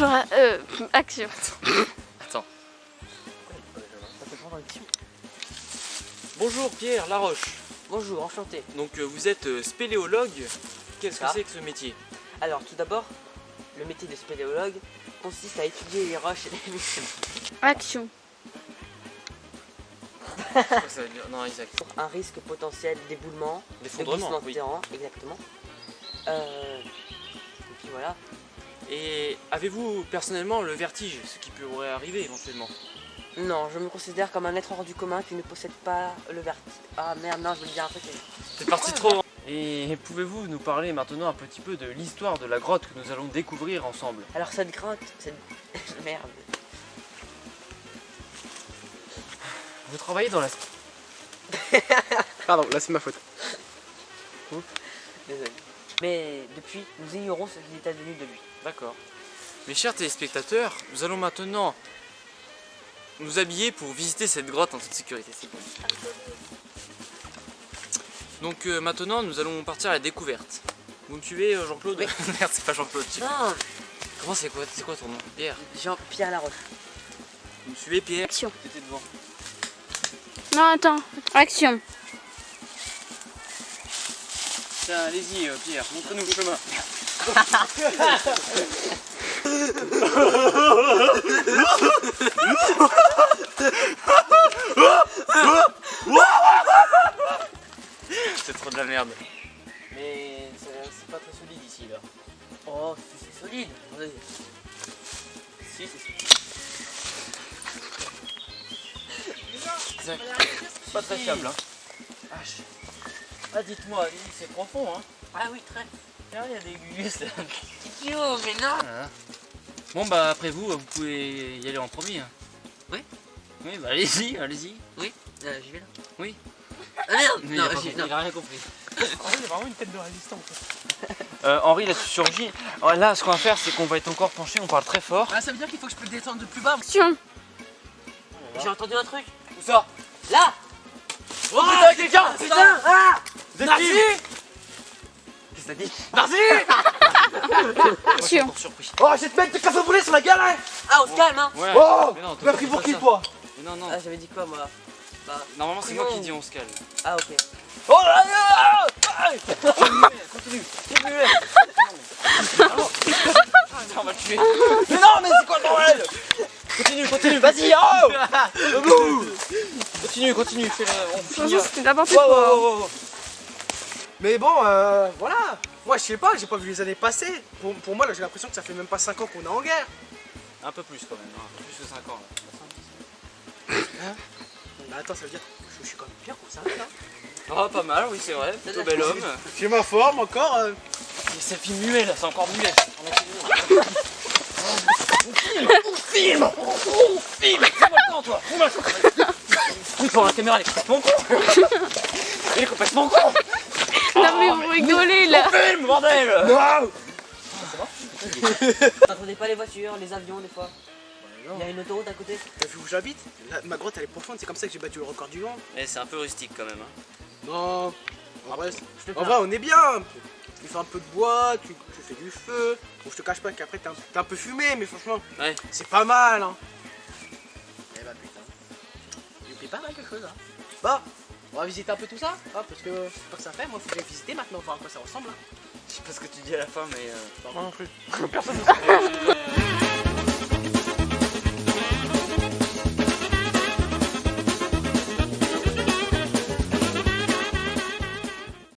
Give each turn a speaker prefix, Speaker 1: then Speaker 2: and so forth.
Speaker 1: Bonjour, euh, action.
Speaker 2: Attends. Bonjour Pierre Laroche.
Speaker 3: Bonjour, enchanté.
Speaker 2: Donc euh, vous êtes euh, spéléologue. Qu'est-ce que
Speaker 3: Ça.
Speaker 2: c'est que ce métier?
Speaker 3: Alors, tout d'abord, le métier de spéléologue consiste à étudier les roches et les
Speaker 1: Action.
Speaker 2: Ça veut dire- Non, Isaac.
Speaker 3: pour un risque potentiel d'éboulement, de
Speaker 2: D'effondrement,
Speaker 3: glissement de
Speaker 2: oui.
Speaker 3: terrain, exactement. Euh, et puis voilà.
Speaker 2: Et avez-vous personnellement le vertige, ce qui pourrait arriver éventuellement?
Speaker 3: Non, je me considère comme un être hors du commun qui ne possède pas le vertige. Ah merde, non, je voulais dire un truc.
Speaker 2: C'est parti trop Et pouvez-vous nous parler maintenant un petit peu de l'histoire de la grotte que nous allons découvrir ensemble?
Speaker 3: Alors, cette grotte, cette. merde.
Speaker 2: Vous travaillez dans la...
Speaker 4: Pardon, là c'est ma faute.
Speaker 3: Désolé. Mais depuis, nous ignorons ce qu'il est advenu de lui.
Speaker 2: D'accord. Mes chers téléspectateurs, nous allons maintenant nous habiller pour visiter cette grotte en toute sécurité. Donc euh, maintenant, nous allons partir à la découverte. Vous me suivez, euh, Jean-Claude
Speaker 3: Oui.
Speaker 2: Merde, c'est pas Jean-Claude.
Speaker 3: Non,
Speaker 2: Comment c'est quoi, c'est quoi ton nom? Pierre.
Speaker 3: Jean-Pierre Laroche.
Speaker 2: Vous me suivez, Pierre?
Speaker 1: Action.
Speaker 2: T'étais devant.
Speaker 1: Non, attends. Action.
Speaker 2: Tiens, allez-y, euh, Pierre, montrez-nous le chemin. C'est trop de la merde. Mais c'est pas très solide ici là.
Speaker 3: Oh, c'est c'est solide. Oui.
Speaker 2: Si, c'est solide. Pas très fiable hein. Vache. Ah dites-moi, c'est profond hein.
Speaker 3: Ah oui, très.
Speaker 2: Il y a des gus là.
Speaker 3: Idiot, mais non
Speaker 2: Bon bah après vous, vous pouvez y aller en premier. hein.
Speaker 3: Oui.
Speaker 2: Oui bah allez-y, allez-y.
Speaker 3: Euh, J'y vais là
Speaker 2: Oui.
Speaker 3: Ah merde
Speaker 2: Mais
Speaker 3: Non,
Speaker 2: il, a
Speaker 3: non.
Speaker 2: il a rien compris.
Speaker 4: il a vraiment une tête de résistant.
Speaker 2: Euh, Henri là tu surgis. Alors là ce qu'on va faire c'est qu'on va être encore penché, on parle très fort.
Speaker 3: Ah, ça veut dire qu'il faut que je peux le descendre de plus bas. J'ai entendu un truc.
Speaker 2: Où ça?
Speaker 3: Là
Speaker 2: Oh putain quelqu'un
Speaker 3: Putain Ah
Speaker 2: Vous êtes qui t'as dit
Speaker 1: Action.
Speaker 2: surpris.
Speaker 4: Oh, je vais te mettre des casse brûlés sur la gueule, hein
Speaker 3: Ah, on se calme, hein
Speaker 2: Ouais.
Speaker 4: Oh
Speaker 2: Mais non,
Speaker 4: Tu m'as pris pour qui, toi
Speaker 2: Mais non non.
Speaker 3: Ah, j'avais dit quoi, moi Bah,
Speaker 2: Normalement c'est moi qui dis on se calme.
Speaker 3: ah, ok.
Speaker 4: Oh là là
Speaker 2: Continue. on va le tuer.
Speaker 4: Mais non, mais c'est quoi le bordel
Speaker 2: Continue, continue.
Speaker 4: Vas-y, oh
Speaker 2: Continue, continue, fais-le. On finit.
Speaker 1: N'importe quoi.
Speaker 4: Mais bon, euh, voilà. Moi, je sais pas, j'ai pas vu les années passer. Pour, pour moi, là, j'ai l'impression que ça fait même pas 5 ans qu'on est en guerre.
Speaker 2: Un peu plus quand même, hein. un peu plus que 5 ans. Là.
Speaker 4: Mais attends, ça veut dire que je, je suis quand même bien conservé, là.
Speaker 2: Oh, pas mal, oui, c'est vrai. Plutôt bel homme.
Speaker 4: J'ai ma forme encore. euh.
Speaker 2: Et c'est film muet là, c'est encore muet.
Speaker 4: Film
Speaker 2: Filme le temps, toi Fais-moi le temps Oui, pour la caméra, elle est complètement con Elle est complètement con
Speaker 1: Non, mais vous rigolez là.
Speaker 2: Filme, bordel
Speaker 4: Non
Speaker 3: T'entendais pas les voitures, les avions, des fois Il y a une autoroute à côté
Speaker 4: T'as vu où j'habite Ma grotte, elle est profonde, c'est comme ça que j'ai battu le record du monde.
Speaker 2: Eh, c'est un peu rustique quand même. Hein.
Speaker 4: Non, en vrai, en on est bien. Tu fais un peu de bois, tu, tu fais du feu. Bon, je te cache pas qu'après t'es un, peu fumé, mais franchement,
Speaker 2: Ouais.
Speaker 4: c'est pas mal. Hein. Eh bah putain, il fait pas mal quelque chose. Hein. Bon, on va visiter un peu tout ça, hein, parce que je sais pas que ça fait. Moi, faut que visiter maintenant, voir à quoi ça ressemble. hein.
Speaker 2: Je sais pas ce que tu dis à la fin, mais. Euh...
Speaker 4: Non, non plus.